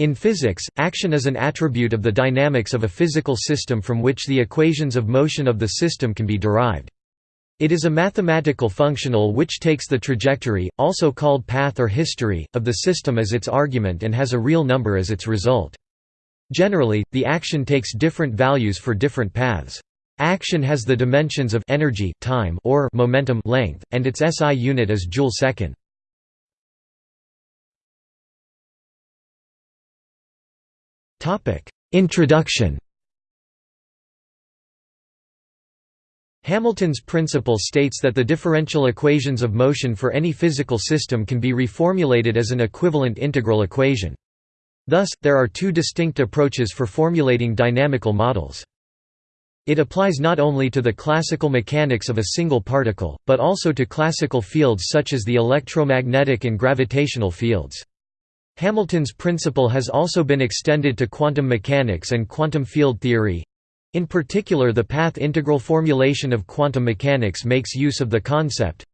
In physics, action is an attribute of the dynamics of a physical system from which the equations of motion of the system can be derived. It is a mathematical functional which takes the trajectory, also called path or history, of the system as its argument and has a real number as its result. Generally, the action takes different values for different paths. Action has the dimensions of energy time or momentum length, and its SI unit is joule-second. Introduction Hamilton's principle states that the differential equations of motion for any physical system can be reformulated as an equivalent integral equation. Thus, there are two distinct approaches for formulating dynamical models. It applies not only to the classical mechanics of a single particle, but also to classical fields such as the electromagnetic and gravitational fields. Hamilton's principle has also been extended to quantum mechanics and quantum field theory. In particular the path integral formulation of quantum mechanics makes use of the concept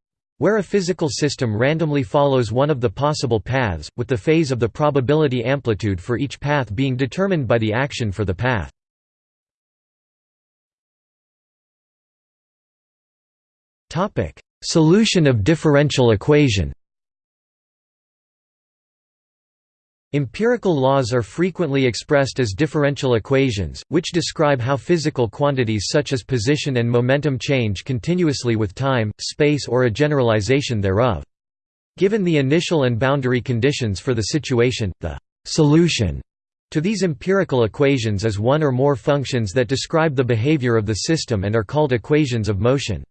where a physical system randomly follows one of the possible paths, with the phase of the probability amplitude for each path being determined by the action for the path. Solution of differential equation Empirical laws are frequently expressed as differential equations, which describe how physical quantities such as position and momentum change continuously with time, space or a generalization thereof. Given the initial and boundary conditions for the situation, the «solution» to these empirical equations is one or more functions that describe the behavior of the system and are called equations of motion.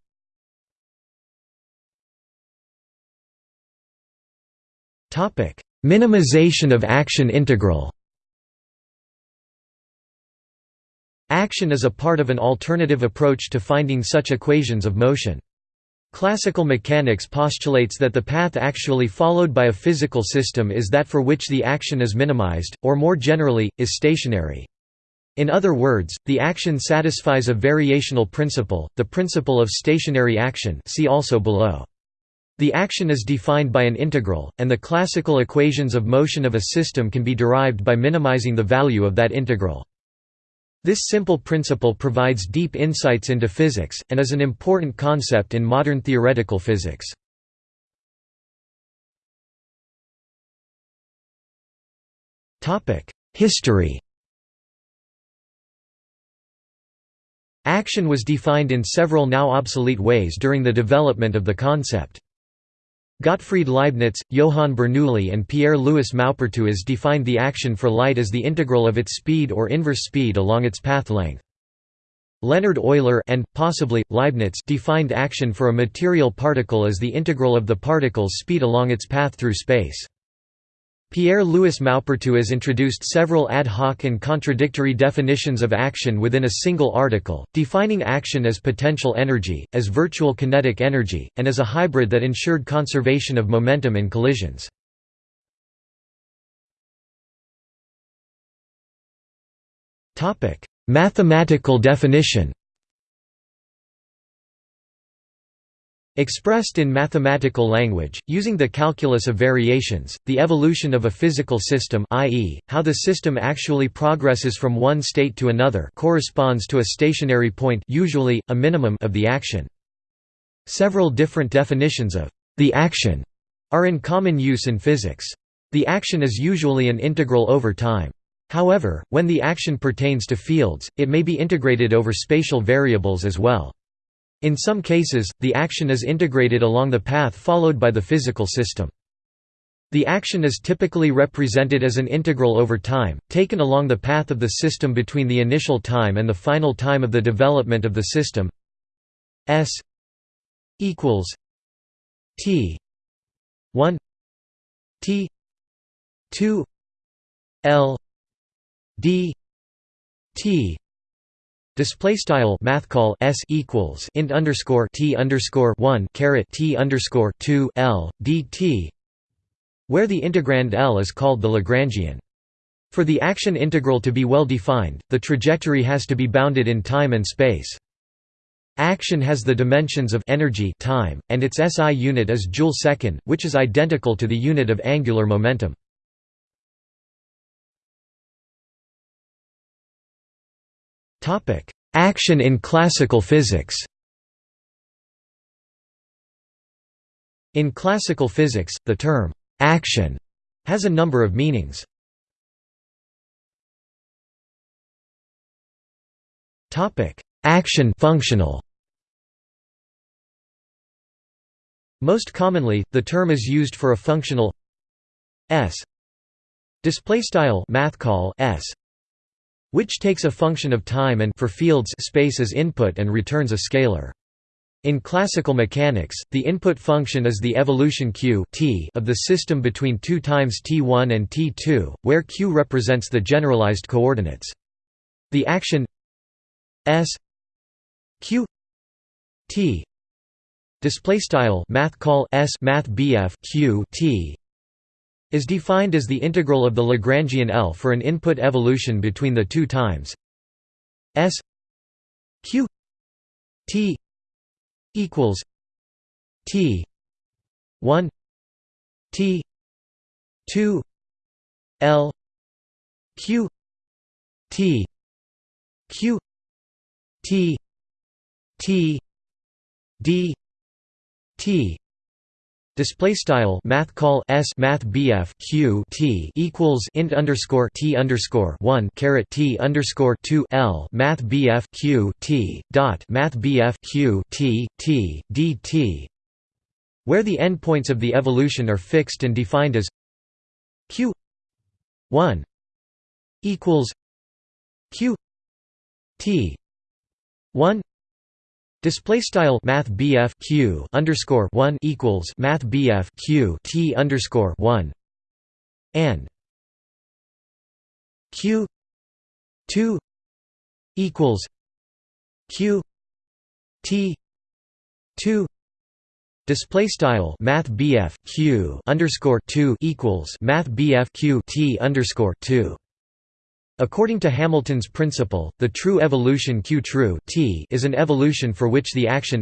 Topic Minimization of action integral Action is a part of an alternative approach to finding such equations of motion. Classical mechanics postulates that the path actually followed by a physical system is that for which the action is minimized, or more generally, is stationary. In other words, the action satisfies a variational principle, the principle of stationary action see also below. The action is defined by an integral, and the classical equations of motion of a system can be derived by minimizing the value of that integral. This simple principle provides deep insights into physics, and is an important concept in modern theoretical physics. History Action was defined in several now obsolete ways during the development of the concept. Gottfried Leibniz, Johann Bernoulli and Pierre-Louis Maupertuis defined the action for light as the integral of its speed or inverse speed along its path length. Leonhard Euler and, possibly, Leibniz defined action for a material particle as the integral of the particle's speed along its path through space. Pierre-Louis Maupertuis introduced several ad hoc and contradictory definitions of action within a single article, defining action as potential energy, as virtual kinetic energy, and as a hybrid that ensured conservation of momentum in collisions. Mathematical definition Expressed in mathematical language, using the calculus of variations, the evolution of a physical system i.e., how the system actually progresses from one state to another corresponds to a stationary point usually, a minimum of the action. Several different definitions of the action are in common use in physics. The action is usually an integral over time. However, when the action pertains to fields, it may be integrated over spatial variables as well. In some cases, the action is integrated along the path followed by the physical system. The action is typically represented as an integral over time, taken along the path of the system between the initial time and the final time of the development of the system s equals t 1 t 2 l d t Display style math call s equals int underscore t underscore one caret t underscore two l dt, where the integrand L is called the Lagrangian. For the action integral to be well defined, the trajectory has to be bounded in time and space. Action has the dimensions of energy time, and its SI unit is joule-second, which is identical to the unit of angular momentum. Action in classical physics. In classical physics, the term «action» has a number of meanings. Action functional. Most commonly, the term is used for a functional s. Display style math call s which takes a function of time and for fields space as input and returns a scalar. In classical mechanics, the input function is the evolution q t of the system between 2 times t1 and t2, where q represents the generalized coordinates. The action s q t display style math call s math bf q t is defined as the integral of the Lagrangian L for an input evolution between the two times. S q t equals T one T two L Q T Q T T D T Display style math call s math bf q t equals int underscore t underscore one caret t underscore two l math bf q t dot math bf q t t d t, where the endpoints of the evolution are fixed and defined as q one equals q t one Display style Math Q underscore one equals Math Q T underscore one. And Q two equals Q T two. Display style Math Q underscore two equals Math Q T underscore two According to Hamilton's principle, the true evolution Q true t is an evolution for which the action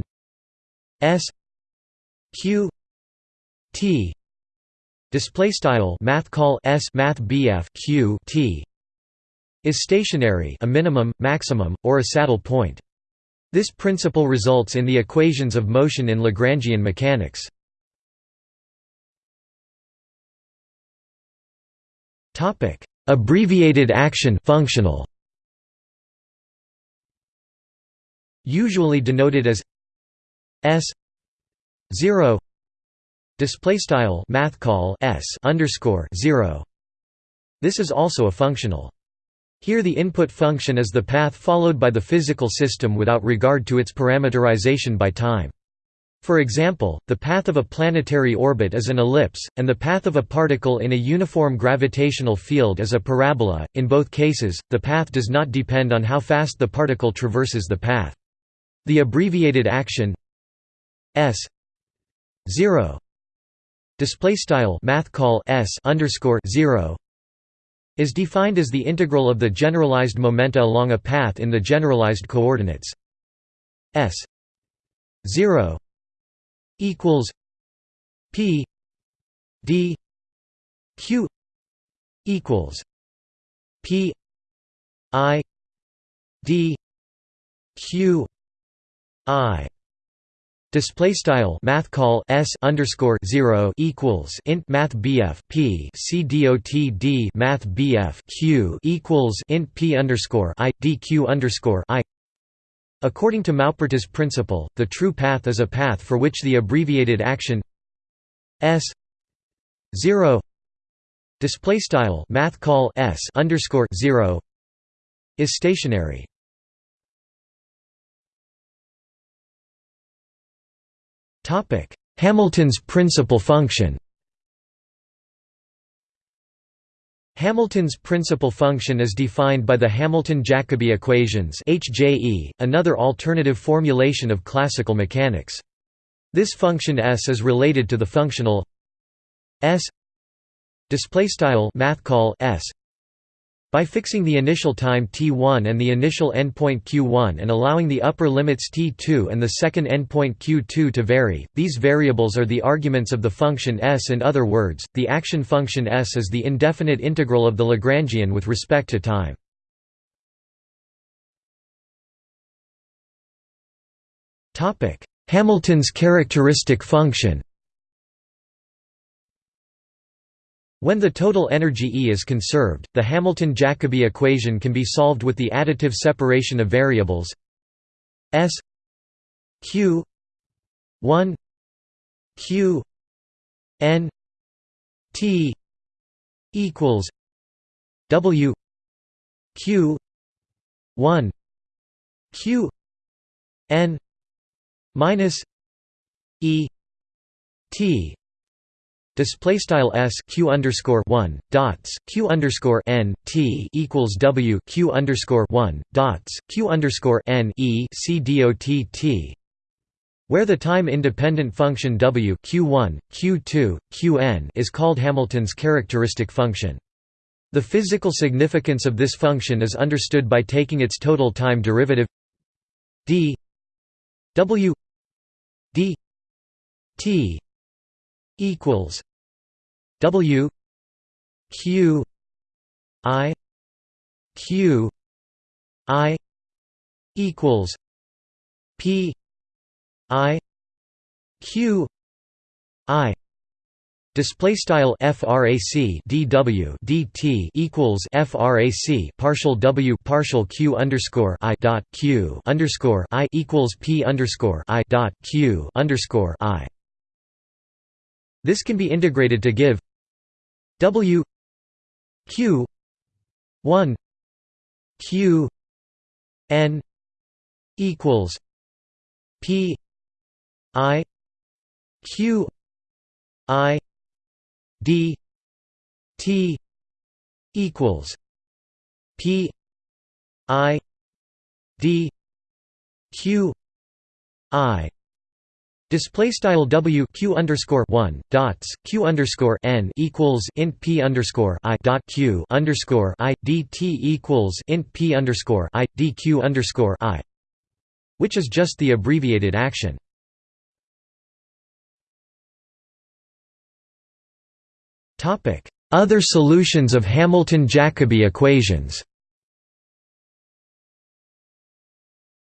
S Q t display style math call S math BF Q t is stationary, a minimum, maximum, or a saddle point. This principle results in the equations of motion in Lagrangian mechanics. Topic: Abbreviated action functional usually denoted as s 0 display style math call s underscore 0 this is also a functional. Here the input function is the path followed by the physical system without regard to its parameterization by time for example, the path of a planetary orbit is an ellipse, and the path of a particle in a uniform gravitational field is a parabola. In both cases, the path does not depend on how fast the particle traverses the path. The abbreviated action s 0 display style math call s underscore 0 is defined as the integral of the generalized momenta along a path in the generalized coordinates s 0 equals P D Q equals P I D Q I. Display style math call s underscore zero equals int math bf p c dot d math bf q equals int p underscore i d q underscore i According to Maupertuis' principle, the true path is a path for which the abbreviated action s 0 display style math call s underscore 0 is stationary. Topic: Hamilton's principal function. Hamilton's principal function is defined by the Hamilton-Jacobi equations HJE, another alternative formulation of classical mechanics. This function S is related to the functional S math call S by fixing the initial time t1 and the initial endpoint q1 and allowing the upper limits t2 and the second endpoint q2 to vary, these variables are the arguments of the function s. In other words, the action function s is the indefinite integral of the Lagrangian with respect to time. Hamilton's characteristic function When the total energy E is conserved, the Hamilton-Jacobi equation can be solved with the additive separation of variables S Q 1 Q N T equals W Q 1 Q N minus E T Display style s q underscore one dots q underscore n t equals w q underscore one dots q underscore n e c dot t, where the time-independent function w q1, q2, qn is called Hamilton's characteristic function. The physical significance of this function is understood by taking its total time derivative d w d t equals W Q I Q I equals P I Q I Display style frac dw dt equals frac partial w partial q underscore i dot q underscore i equals p underscore i dot q underscore i. This can be integrated to give W Q one Q N equals P I Q I D T equals P I D Q I Display style W Q underscore one dots Q underscore N equals int P underscore I dot Q underscore I D T equals int P underscore I D Q underscore I which is just the abbreviated action. Topic Other solutions of Hamilton-Jacobi equations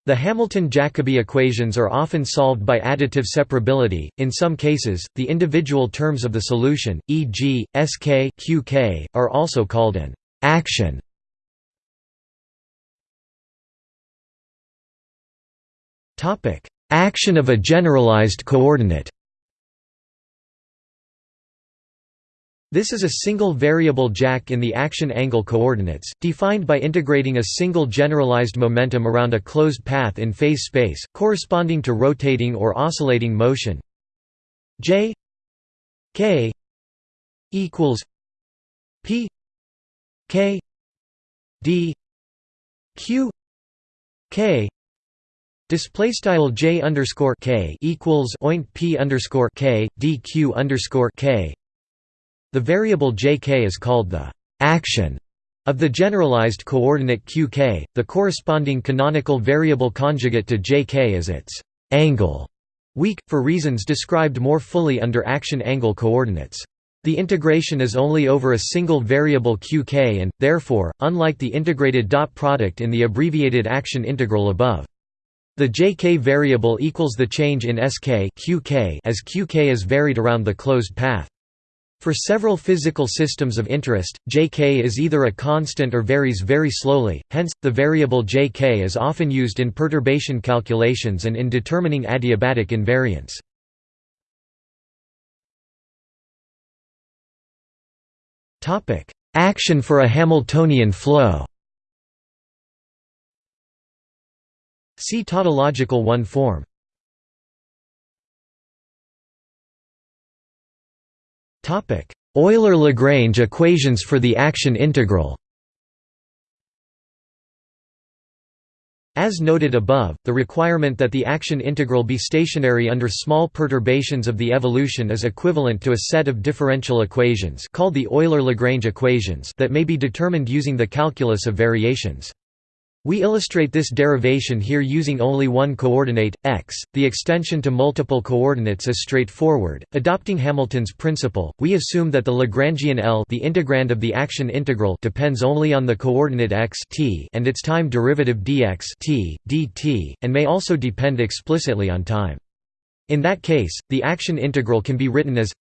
The Hamilton-Jacobi equations are often solved by additive separability, in some cases, the individual terms of the solution, e.g., Sk Qk, are also called an action. action of a generalized coordinate This is a single variable jack in the action angle coordinates, defined by integrating a single generalized momentum around a closed path in phase space, corresponding to rotating or oscillating motion. J k equals p k d q k Display style j underscore k equals oint p underscore k dq underscore k the variable jk is called the action of the generalized coordinate qk, the corresponding canonical variable conjugate to jk is its angle, weak, for reasons described more fully under action angle coordinates. The integration is only over a single variable qk and, therefore, unlike the integrated dot product in the abbreviated action integral above. The jk variable equals the change in sk qk as qk is varied around the closed path. For several physical systems of interest, Jk is either a constant or varies very slowly, hence, the variable Jk is often used in perturbation calculations and in determining adiabatic invariance. Action for a Hamiltonian flow See tautological one form Euler-Lagrange equations for the action integral As noted above, the requirement that the action integral be stationary under small perturbations of the evolution is equivalent to a set of differential equations called the Euler-Lagrange equations that may be determined using the calculus of variations. We illustrate this derivation here using only one coordinate, x. The extension to multiple coordinates is straightforward. Adopting Hamilton's principle, we assume that the Lagrangian L the integrand of the action integral depends only on the coordinate x t and its time derivative dx t, dt, and may also depend explicitly on time. In that case, the action integral can be written as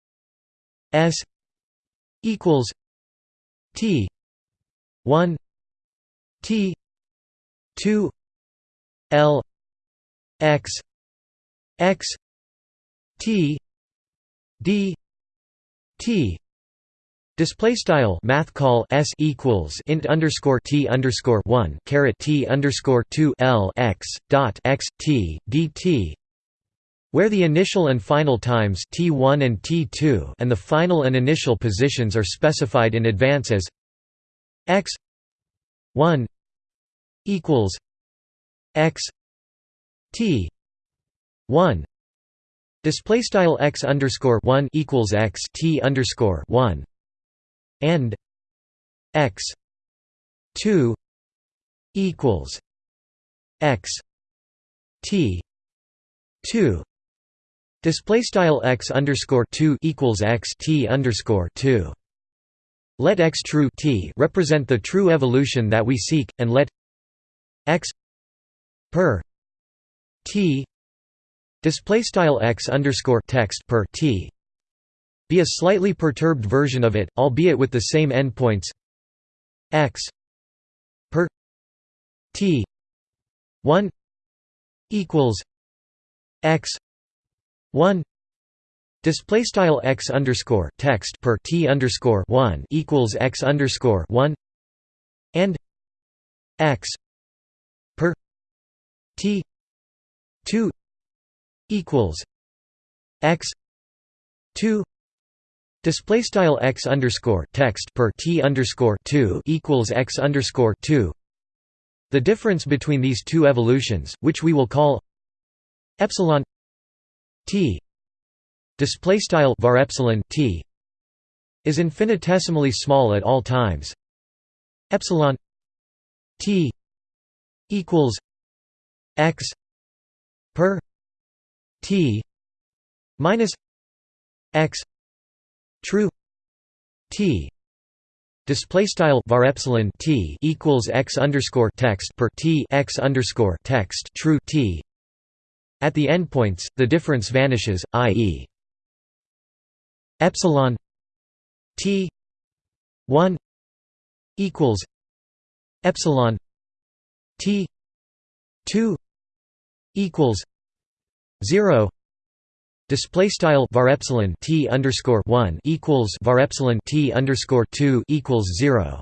s equals t 1 t 2 L x x t d t. Display style math call s equals int underscore t underscore one caret t underscore two l x dot x t dt, where the initial and final times t1 and t2 and the final and initial positions are specified in advance as x 1 equals x t 1 display style x underscore 1 equals x t underscore 1 and x 2 equals x t 2 display style x underscore 2 equals x t underscore 2 let x true t represent the true evolution that we seek and let x per t display style x underscore text per t be a slightly perturbed version of it, albeit with the same endpoints. X per t 1 equals x 1 display style x underscore text per t underscore 1 equals x underscore 1 and x t 2 equals x 2 display style x underscore text per t underscore 2 equals x underscore 2 the difference between these two evolutions which we will call epsilon t display style var epsilon t is infinitesimally small at all times. Epsilon t equals x per t minus x true t display style var epsilon t equals x underscore text per t x underscore text true t at the endpoints the difference vanishes i.e. epsilon t 1 equals epsilon T two equals zero Display style var epsilon t underscore one equals var epsilon t underscore two equals zero.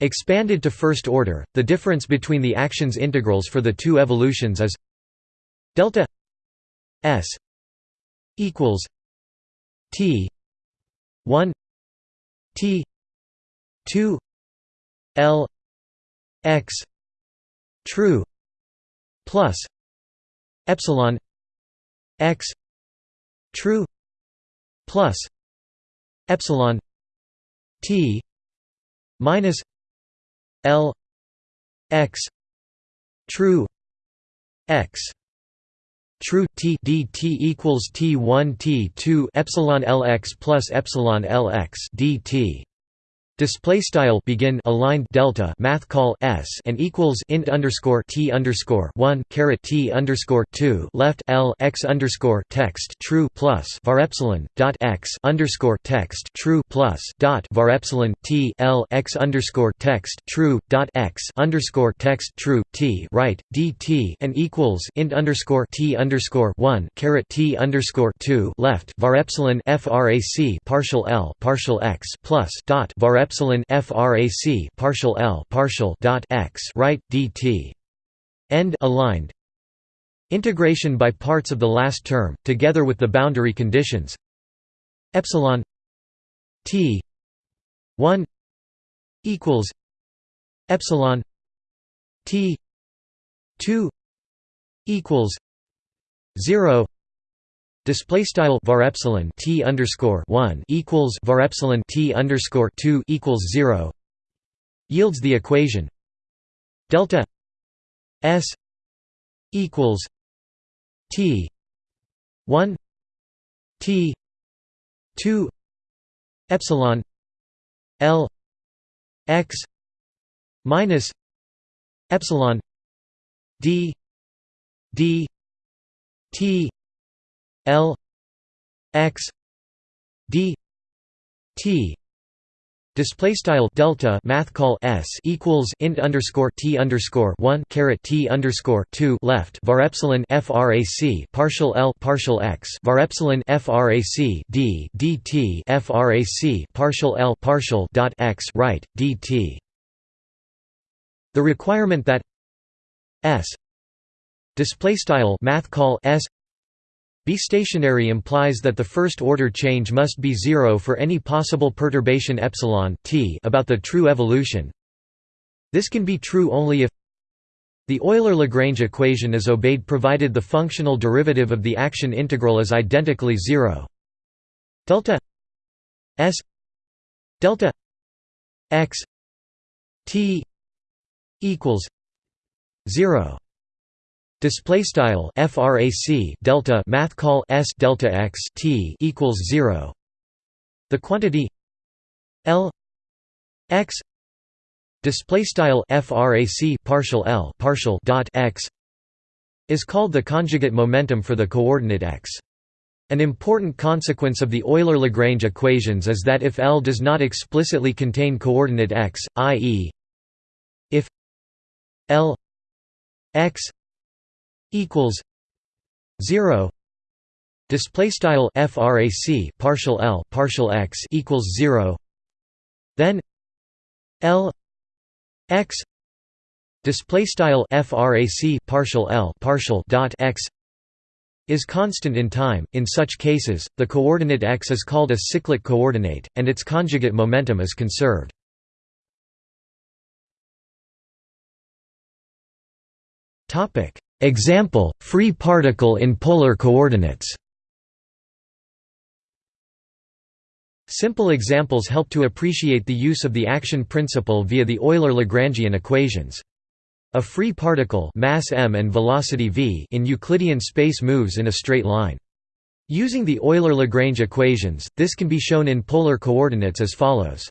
Expanded to first order, the difference between the actions integrals for the two evolutions is delta s equals t one t two L x true plus epsilon x true plus epsilon t minus L x true x true t d t equals t one t two epsilon L x plus epsilon L x dt display style begin aligned delta math call s and equals int underscore t underscore one caret t underscore two left l x underscore text true plus var epsilon dot x underscore text true plus dot var epsilon t l x underscore text true dot x underscore text true t right dt and equals int underscore t underscore one caret t underscore two left var epsilon frac partial l partial x plus dot var epsilon frac partial l partial dot x right dt end aligned. Integration by parts of the last term together with the boundary conditions. Epsilon t 1 equals epsilon t 2 equals 0 Display style var epsilon t underscore one equals var epsilon t underscore two equals zero yields the equation delta s equals t 1 t 2 epsilon l x minus epsilon d d t l x d t Display style delta math call s equals int underscore t underscore one caret t underscore two left var epsilon frac partial l partial x var epsilon frac d dt frac partial l partial dot x right dt. The requirement that s display style math call s be stationary implies that the first-order change must be zero for any possible perturbation epsilon t about the true evolution. This can be true only if the Euler-Lagrange equation is obeyed provided the functional derivative of the action integral is identically zero. Delta s delta x t equals zero. Display style frac delta math call s delta x t equals zero. The quantity L x display style frac partial L partial dot x is called the conjugate momentum for the coordinate x. An important consequence of the Euler-Lagrange equations is that if L does not explicitly contain coordinate x, i.e. if L x equals 0 display style frac partial l partial x equals 0 then l x display style frac partial l partial dot x is constant in time. In such cases the coordinate x is called a cyclic coordinate and its conjugate momentum is conserved. Topic Example, free particle in polar coordinates Simple examples help to appreciate the use of the action principle via the Euler-Lagrangian equations. A free particle mass m and velocity v in Euclidean space moves in a straight line. Using the Euler-Lagrange equations, this can be shown in polar coordinates as follows.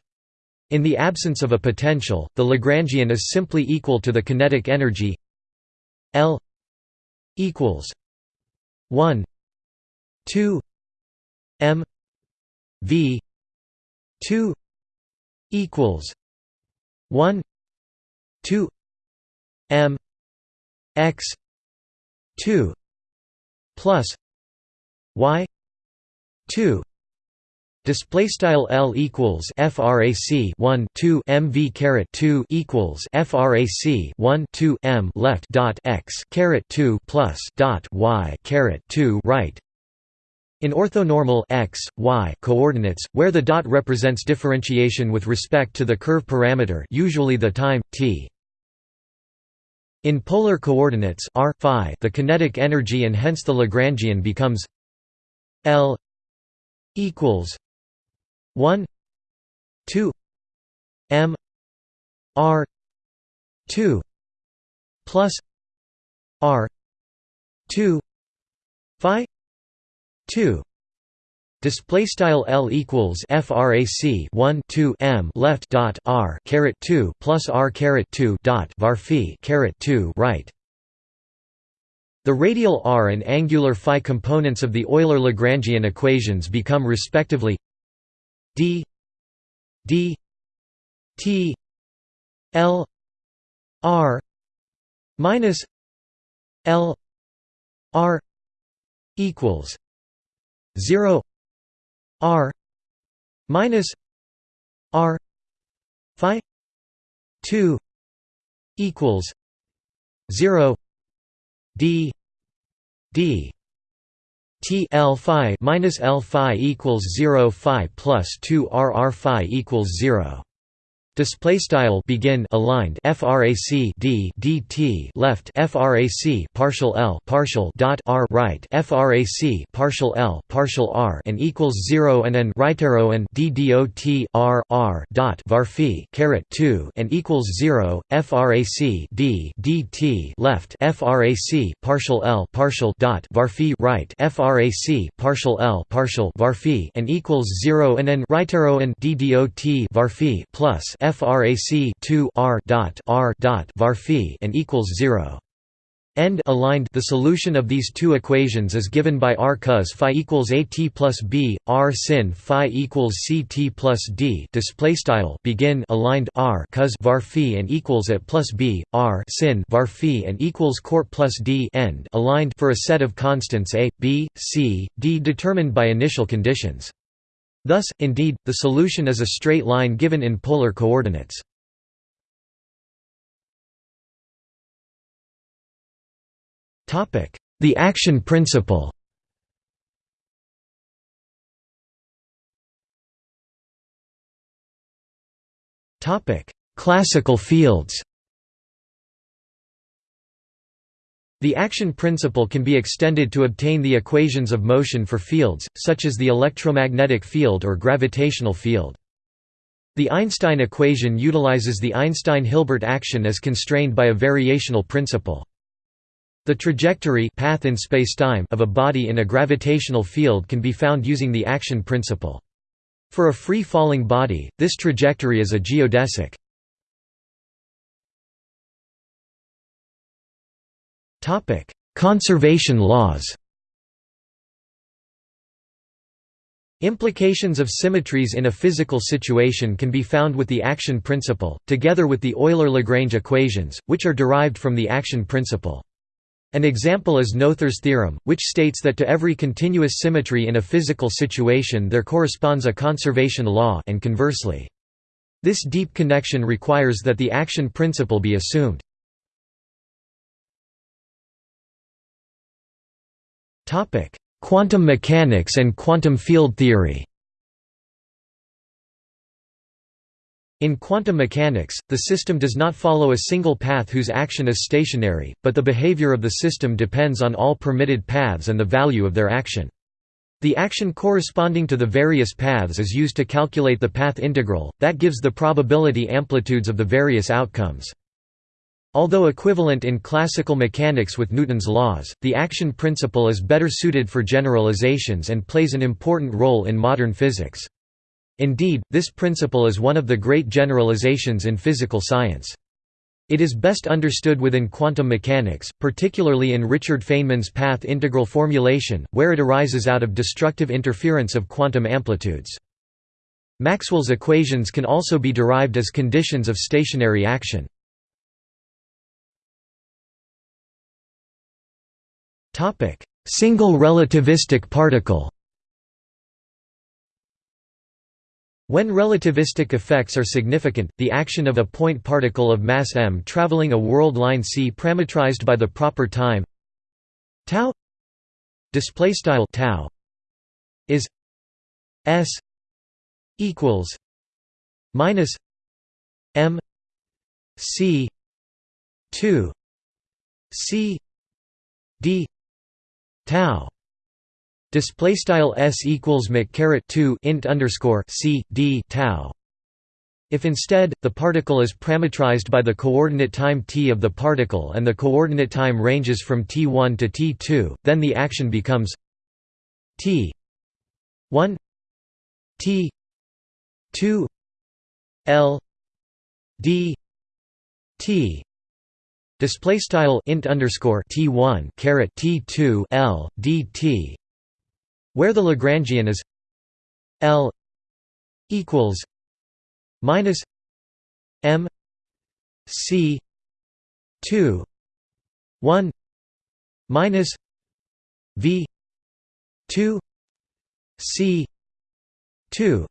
In the absence of a potential, the Lagrangian is simply equal to the kinetic energy L equals 1 2 m v 2 equals 1 2 m x 2 plus y 2 Display style L equals frac 1 2 mv caret 2 equals frac 1 2 m left dot x caret 2 plus dot y caret 2 right. In orthonormal x, y coordinates, where the dot represents differentiation with respect to the curve parameter, usually the time t. In polar coordinates r phi, the kinetic energy and hence the Lagrangian becomes L equals 1 2 m r 2 plus r 2 phi 2 Display style L equals frac 1 2 m left dot r caret 2 plus r caret 2 dot var phi caret 2 right. The radial r and angular phi components of the Euler-Lagrangian equations become respectively d d t l r minus l r equals 0 r minus r phi 2 equals 0 d d T L phi minus L phi equals zero phi plus two R R phi equals zero. Display style begin aligned frac d dt left frac partial l partial dot r right frac partial l partial r and equals zero and n right arrow and d dot r r dot varphi caret two and equals zero frac d dt left frac partial l partial dot varphi right frac partial l partial varphi and equals zero and n right arrow and d dot varphi plus frac 2 r dot r dot var and equals 0 end aligned. The solution of these two equations is given by r cos phi equals at plus b r sin phi equals ct plus d. Display style. Begin. Aligned. R cos var phi and equals at plus b r sin var phi and equals cort plus d. End. Aligned. For a set of constants a b c d determined by initial conditions Thus, indeed, the solution is a straight line given in polar coordinates. The action principle Classical fields The action principle can be extended to obtain the equations of motion for fields, such as the electromagnetic field or gravitational field. The Einstein equation utilizes the Einstein-Hilbert action as constrained by a variational principle. The trajectory path in spacetime of a body in a gravitational field can be found using the action principle. For a free-falling body, this trajectory is a geodesic. Conservation laws Implications of symmetries in a physical situation can be found with the action principle, together with the Euler-Lagrange equations, which are derived from the action principle. An example is Noether's theorem, which states that to every continuous symmetry in a physical situation there corresponds a conservation law and conversely. This deep connection requires that the action principle be assumed. Topic: Quantum mechanics and quantum field theory. In quantum mechanics, the system does not follow a single path whose action is stationary, but the behavior of the system depends on all permitted paths and the value of their action. The action corresponding to the various paths is used to calculate the path integral, that gives the probability amplitudes of the various outcomes. Although equivalent in classical mechanics with Newton's laws, the action principle is better suited for generalizations and plays an important role in modern physics. Indeed, this principle is one of the great generalizations in physical science. It is best understood within quantum mechanics, particularly in Richard Feynman's path integral formulation, where it arises out of destructive interference of quantum amplitudes. Maxwell's equations can also be derived as conditions of stationary action. Topic: Single relativistic particle. When relativistic effects are significant, the action of a point particle of mass m traveling a world line c parametrized by the proper time tau display style tau is s equals minus m c 2 c d tau. Display style s equals caret 2 int underscore c d tau. If instead, the particle is parametrized by the coordinate time t of the particle and the coordinate time ranges from t1 to t2, then the action becomes t 1 t 2 l d t Display style int underscore t one caret t two l dt, where the Lagrangian is l equals minus m c two one minus v two c two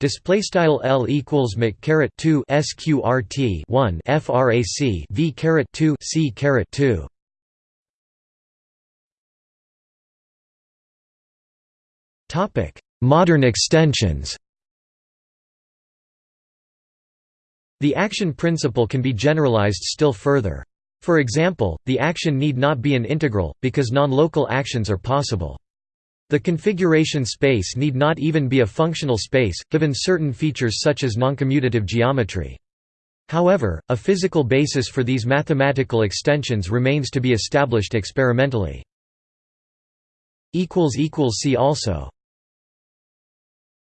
Display style L equals mc caret two sqrt one frac v caret two c caret two. Topic: Modern extensions. The action principle can be generalized still further. For example, the action need not be an integral, because non-local actions are possible. The configuration space need not even be a functional space, given certain features such as noncommutative geometry. However, a physical basis for these mathematical extensions remains to be established experimentally. See also